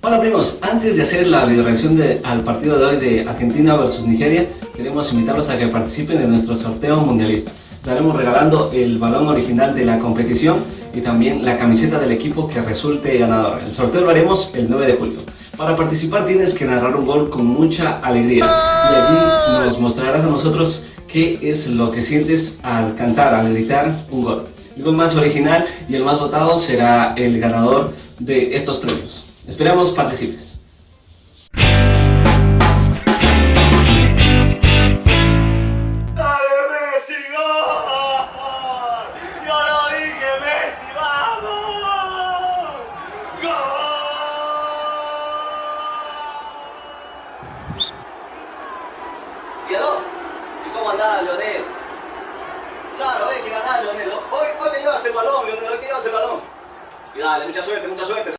Hola primos, antes de hacer la video reacción al partido de hoy de Argentina versus Nigeria, queremos invitarlos a que participen en nuestro sorteo mundialista. Estaremos regalando el balón original de la competición y también la camiseta del equipo que resulte ganador. El sorteo lo haremos el 9 de julio. Para participar tienes que narrar un gol con mucha alegría y allí nos mostrarás a nosotros qué es lo que sientes al cantar, al gritar un gol. El gol más original y el más votado será el ganador de estos premios. Esperamos participes. ¡Dale Messi, gol! ¡Yo lo dije, Messi, vamos! ¡Gol! ¿Y aló? ¿Y cómo andás, Leonel? Claro, hay que ganar, Leonel. Hoy, hoy te llevas el balón, Leonel, hoy te llevas el balón. Y dale, mucha suerte, mucha suerte.